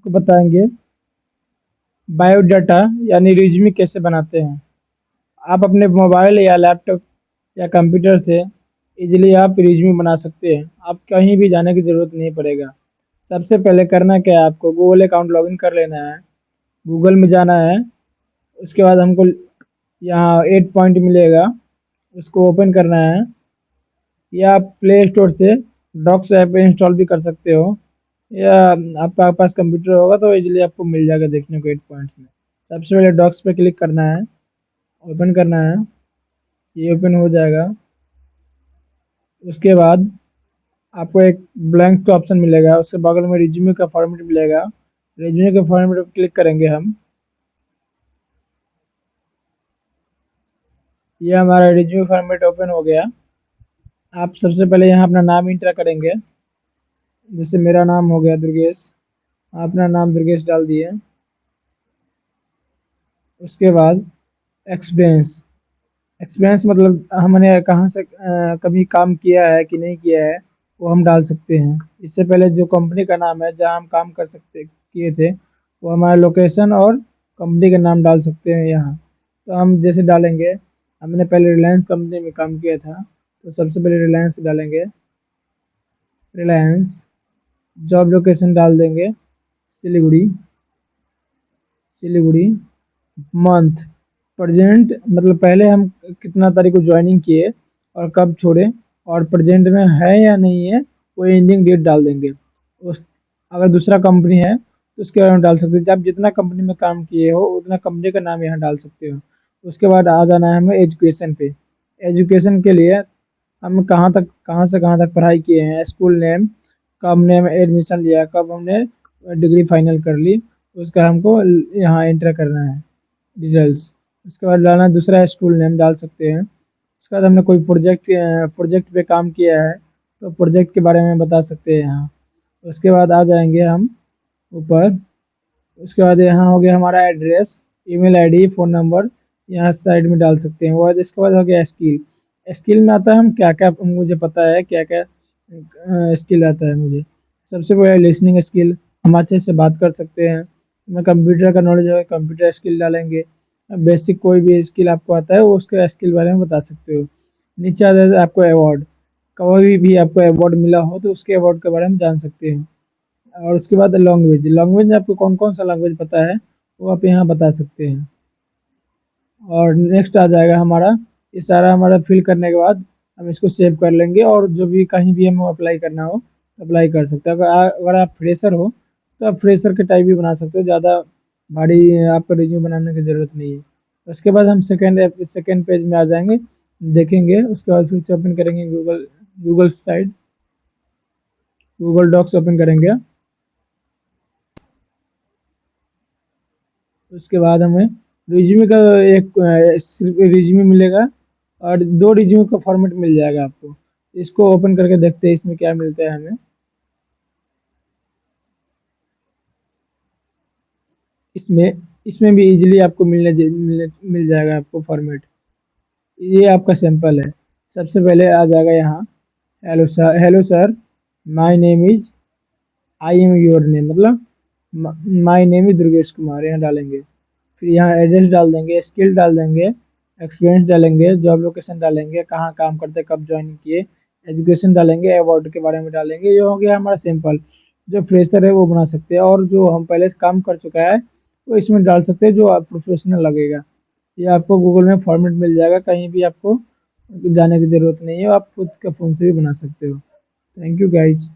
आपको बताएँगे। बायोडाटा यानी रिज्यूमे कैसे बनाते हैं। आप अपने मोबाइल या लैपटॉप या कंप्यूटर से इजीली आप रिज्यूमे बना सकते हैं। आप कहीं भी जाने की ज़रूरत नहीं पड़ेगा। सबसे पहले करना क्या है आपको? गूगल अकाउंट लॉगिन कर लेना है। गूगल में जाना है। उसके बाद हमको यहाँ एट पॉइंट मिलेगा। उसको ओपन करना है। या आप प्ले स्टोर से डॉक्स ऐप इंस्टॉल भी कर सकते हो। या आपका पास कंप्यूटर होगा तो इजीली आपको मिल जाएगा देखने को एट पॉइंट्स में। सबसे पहले डॉक्स पे क्लिक करना है ओपन करना है, ये ओपन हो जाएगा। उसके बाद आपको एक ब्लैंक का ऑप्शन मिलेगा, उसके बगल में रिज्यूमे का फॉर्मेट मिलेगा। रिज्यूमे के फॉर्मेट पर क्लिक करेंगे हम। ये हमारा रिज्यूमे फॉर्मेट ओपन हो गया। आप सबसे पहले यहाँ अपना नाम इंटर करेंगे। जैसे मेरा नाम हो गया दुर्गेश अपना नाम दुर्गेश डाल दिए उसके बाद एक्सपीरियंस एक्सपीरियंस मतलब हमने कहाँ से आ, कभी काम किया है कि नहीं किया है वो हम डाल सकते हैं। इससे पहले जो कंपनी का नाम है जहाँ हम काम कर सकते किए थे वो हमारा लोकेशन और कंपनी का नाम डाल सकते हैं यहाँ। तो हम जैसे डालेंगे हमने पहले रिलायंस कंपनी में काम किया था तो सबसे पहले रिलायंस डालेंगे। रिलायंस जॉब लोकेशन डाल देंगे, सिलीगुड़ी सिलीगुड़ी मंथ प्रजेंट मतलब पहले हम कितना तारीख को ज्वाइनिंग किए और कब छोड़े और प्रजेंट में है या नहीं है, वो एंडिंग डेट डाल देंगे। उस, अगर दूसरा कंपनी है तो उसके बारे में डाल सकते हैं। आप जितना कंपनी में काम किए हो, उतना कंपनी का नाम यहाँ डाल सकते हो। उसके बाद आ जाना है हमें एजुकेशन पे। एजुकेशन के लिए हम कहाँ तक, कहाँ से कहाँ तक पढ़ाई किए हैं स्कूल नेम कब हमने एडमिशन लिया, कब हमने डिग्री फाइनल कर ली उसका हमको यहाँ एंटर करना है डिटेल्स उसके बाद डालना दूसरा स्कूल नेम डाल सकते हैं। उसके बाद हमने कोई प्रोजेक्ट प्रोजेक्ट पे काम किया है तो प्रोजेक्ट के बारे में बता सकते हैं यहाँ। उसके बाद आ जाएँगे हम ऊपर। उसके बाद यहाँ हो गया हमारा address email ID phone number यहाँ साइड में डाल सकते हैं। और इसके बाद हो गया स्किल स्किल में आता है हम क्या क्या मुझे पता है क्या क्या स्किल आता है मुझे। सबसे पहले लिसनिंग स्किल हम अच्छे से बात कर सकते हैं। मैं कंप्यूटर का नॉलेज है कंप्यूटर स्किल डालेंगे। बेसिक कोई भी स्किल आपको आता है, वो उसके स्किल बारे में बता सकते हो। नीचे आ जाता है आपको अवार्ड कभी भी आपको अवार्ड मिला हो तो उसके अवार्ड के बारे में जान सकते हैं। और उसके बाद लैंग्वेज लैंग्वेज आपको कौन कौन सा लैंग्वेज पता है, वो आप यहाँ बता सकते हैं। और नेक्स्ट आ जाएगा हमारा, ये सारा हमारा फिल करने के बाद हम इसको सेव कर लेंगे और जो भी कहीं भी हमें अप्लाई करना हो अप्लाई कर सकते हैं। अगर अगर आप फ्रेशर हो तो आप फ्रेशर के टाइप भी बना सकते हो। ज़्यादा भारी आपको रिज्यूम बनाने की ज़रूरत नहीं है। उसके बाद हम सेकेंड सेकेंड पेज में आ जाएँगे, देखेंगे। उसके बाद फिर से ओपन करेंगे Google Google side Google docs open करेंगे उसके बाद हमें रिज्यूमे का एक रिज्यूमे मिलेगा। और दो रिज्यूमे का फॉर्मेट मिल जाएगा आपको। इसको ओपन करके देखते हैं, इसमें क्या मिलता है हमें। इसमें इसमें भी इजीली आपको मिलने मिलने, मिल जाएगा आपको फॉर्मेट ये आपका सैंपल है। सबसे पहले आ जाएगा यहाँ। Hello sir hello sir my name is I am your name मतलब my name is Durgesh Kumar यहाँ डालेंगे। फिर यहाँ एड्रेस डाल देंगे स्किल डाल देंगे। एक्सपीरियंस डालेंगे जॉब लोकेशन डालेंगे, कहाँ काम करते, कब ज्वाइन किए एजुकेशन डालेंगे अवार्ड के बारे में डालेंगे, ये हो गया हमारा सिंपल जो फ्रेशर है वो बना सकते हैं और जो हम पहले काम कर चुका है, वो इसमें डाल सकते हैं जो आप प्रोफेशनल लगेगा। ये आपको गूगल में फॉर्मेट मिल जाएगा, कहीं भी आपको जाने की ज़रूरत नहीं है, आप खुद के फ़ोन से भी बना सकते हो। Thank you guys